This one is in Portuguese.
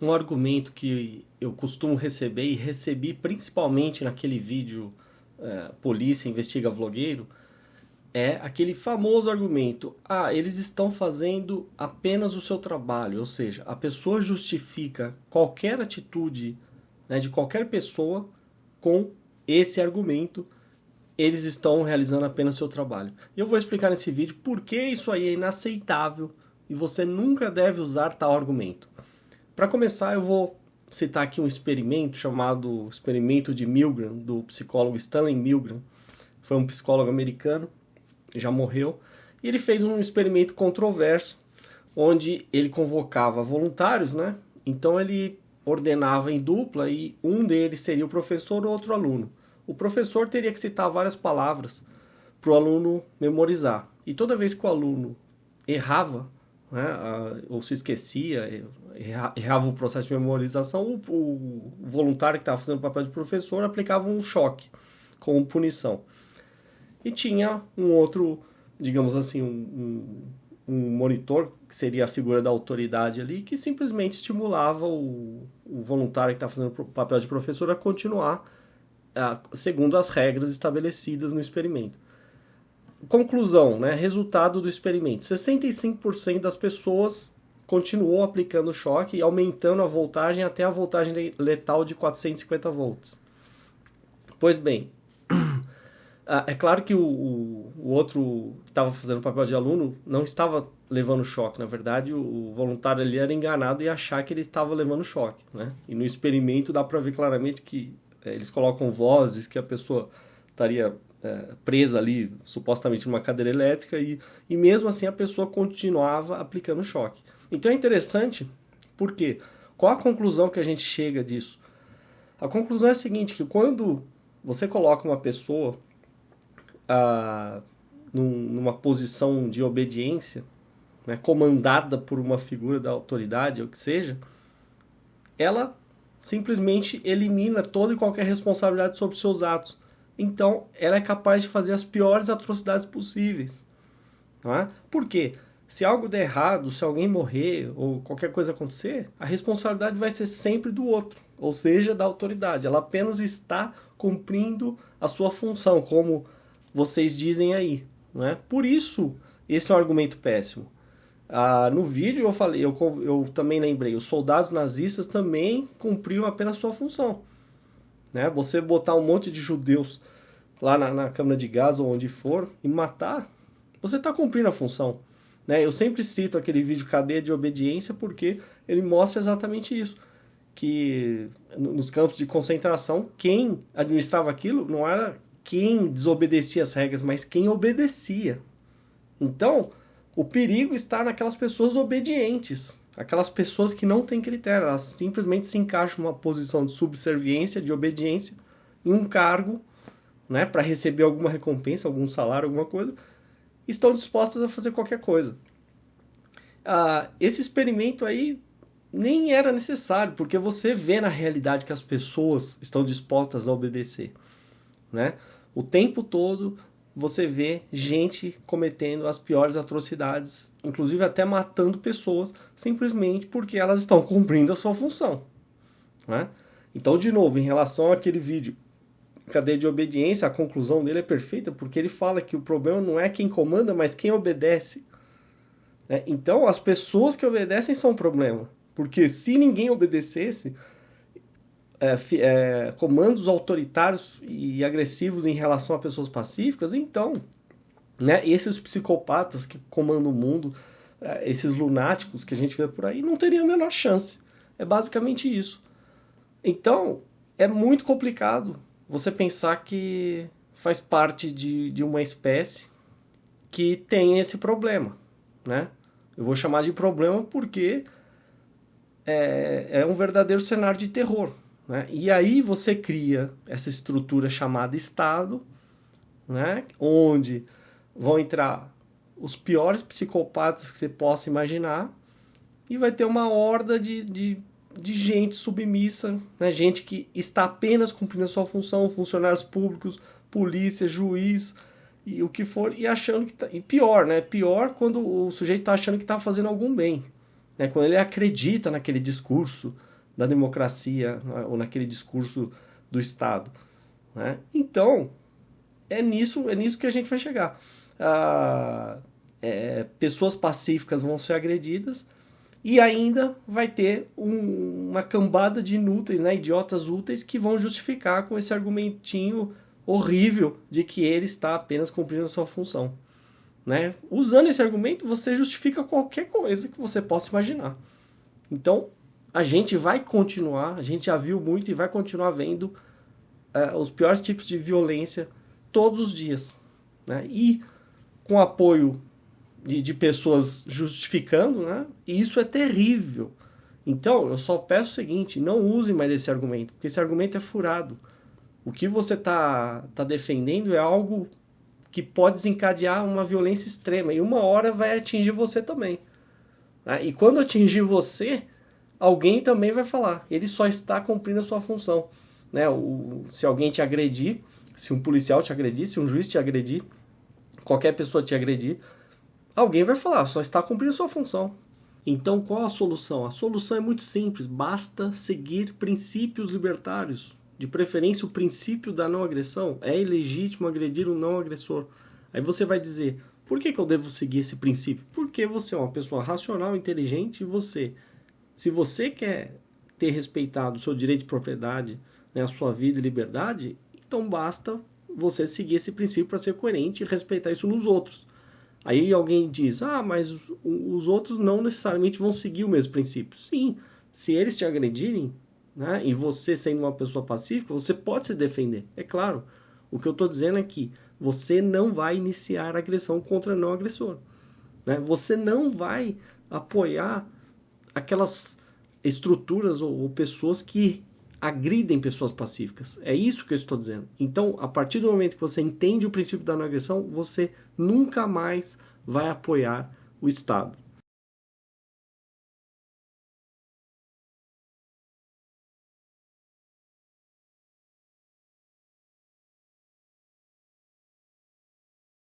um argumento que eu costumo receber e recebi principalmente naquele vídeo é, Polícia Investiga Vlogueiro é aquele famoso argumento: ah, eles estão fazendo apenas o seu trabalho, ou seja, a pessoa justifica qualquer atitude né, de qualquer pessoa com esse argumento, eles estão realizando apenas seu trabalho. E eu vou explicar nesse vídeo por que isso aí é inaceitável e você nunca deve usar tal argumento. Para começar, eu vou citar aqui um experimento chamado experimento de Milgram, do psicólogo Stanley Milgram. Foi um psicólogo americano, já morreu, e ele fez um experimento controverso, onde ele convocava voluntários, né? Então ele ordenava em dupla e um deles seria o professor ou outro aluno. O professor teria que citar várias palavras para o aluno memorizar. E toda vez que o aluno errava, né, ou se esquecia, errava o processo de memorização, o, o voluntário que estava fazendo o papel de professor aplicava um choque como punição. E tinha um outro, digamos assim, um, um, um monitor, que seria a figura da autoridade ali, que simplesmente estimulava o, o voluntário que está fazendo o papel de professor a continuar segundo as regras estabelecidas no experimento. Conclusão, né? resultado do experimento: 65% das pessoas continuou aplicando choque e aumentando a voltagem até a voltagem letal de 450 volts. Pois bem, ah, é claro que o, o outro que estava fazendo o papel de aluno não estava levando choque. Na verdade, o, voluntário ali era enganado e achar que ele estava levando choque. Né? E no experimento dá para ver claramente que é, eles colocam vozes que a pessoa estaria é, presa ali, supostamente numa cadeira elétrica, e, e mesmo assim a pessoa continuava aplicando choque. Então é interessante, porque qual a conclusão que a gente chega disso? A conclusão é a seguinte, que quando você coloca uma pessoa ah, num, numa posição de obediência, né, comandada por uma figura da autoridade, ou que seja, ela simplesmente elimina toda e qualquer responsabilidade sobre seus atos. Então, ela é capaz de fazer as piores atrocidades possíveis. Não é? Por quê? Se algo der errado, se alguém morrer ou qualquer coisa acontecer, a responsabilidade vai ser sempre do outro, ou seja, da autoridade. Ela apenas está cumprindo a sua função, como vocês dizem aí. Não é? Por isso, esse é um argumento péssimo. Ah, no vídeo eu falei, eu, eu também lembrei, os soldados nazistas também cumpriam apenas sua função. Né? Você botar um monte de judeus lá na, na câmara de gás ou onde for e matar, você está cumprindo a função. Né? Eu sempre cito aquele vídeo Cadeia de Obediência porque ele mostra exatamente isso. Que nos campos de concentração, quem administrava aquilo não era quem desobedecia as regras, mas quem obedecia. Então, o perigo está naquelas pessoas obedientes, aquelas pessoas que não têm critério, elas simplesmente se encaixam numa posição de subserviência, de obediência, em um cargo, né, para receber alguma recompensa, algum salário, alguma coisa, estão dispostas a fazer qualquer coisa. Ah, esse experimento aí nem era necessário, porque você vê na realidade que as pessoas estão dispostas a obedecer, né? O tempo todo você vê gente cometendo as piores atrocidades, inclusive até matando pessoas, simplesmente porque elas estão cumprindo a sua função. Né? Então, de novo, em relação àquele vídeo, cadeia de obediência, a conclusão dele é perfeita, porque ele fala que o problema não é quem comanda, mas quem obedece. Né? Então, as pessoas que obedecem são o problema. Porque se ninguém obedecesse, é, é, comandos autoritários e agressivos em relação a pessoas pacíficas, então, né, esses psicopatas que comandam o mundo, é, esses lunáticos que a gente vê por aí, não teriam a menor chance. É basicamente isso. Então, é muito complicado você pensar que faz parte de, de uma espécie que tem esse problema, né? Eu vou chamar de problema porque é, é um verdadeiro cenário de terror. Né? E aí você cria essa estrutura chamada Estado, né? onde vão entrar os piores psicopatas que você possa imaginar e vai ter uma horda de, de, de gente submissa, né? gente que está apenas cumprindo a sua função, funcionários públicos, polícia, juiz e o que for, e achando que tá, e pior, né? Pior quando o sujeito está achando que está fazendo algum bem. né? quando ele acredita naquele discurso da democracia né? ou naquele discurso do Estado. Né? Então, é nisso, é nisso que a gente vai chegar. Ah, é, pessoas pacíficas vão ser agredidas e ainda vai ter um, uma cambada de inúteis, né, idiotas úteis, que vão justificar com esse argumentinho horrível de que ele está apenas cumprindo a sua função. Né? Usando esse argumento, você justifica qualquer coisa que você possa imaginar. Então, a gente vai continuar, a gente já viu muito e vai continuar vendo uh, os piores tipos de violência todos os dias. Né? E com apoio de, de pessoas justificando, né? E isso é terrível. Então, eu só peço o seguinte, não use mais esse argumento, porque esse argumento é furado. O que você está tá defendendo é algo que pode desencadear uma violência extrema, e uma hora vai atingir você também. Né? E quando atingir você, alguém também vai falar, ele só está cumprindo a sua função. Né? O, se alguém te agredir, se um policial te agredir, se um juiz te agredir, qualquer pessoa te agredir, alguém vai falar, só está cumprindo sua função. Então, qual a solução? A solução é muito simples, basta seguir princípios libertários. De preferência, o princípio da não agressão. É ilegítimo agredir um não agressor. Aí você vai dizer, por que, que eu devo seguir esse princípio? Porque você é uma pessoa racional, inteligente e você, se você quer ter respeitado o seu direito de propriedade, né, a sua vida e liberdade, então basta você seguir esse princípio para ser coerente e respeitar isso nos outros. Aí alguém diz, ah, mas os, os outros não necessariamente vão seguir o mesmo princípio. Sim, se eles te agredirem, né, e você sendo uma pessoa pacífica, você pode se defender, é claro. O que eu estou dizendo é que você não vai iniciar agressão contra não agressor. Né? Você não vai apoiar aquelas estruturas ou, ou pessoas que agridem pessoas pacíficas. É isso que eu estou dizendo. Então, a partir do momento que você entende o princípio da não agressão, você nunca mais vai apoiar o Estado.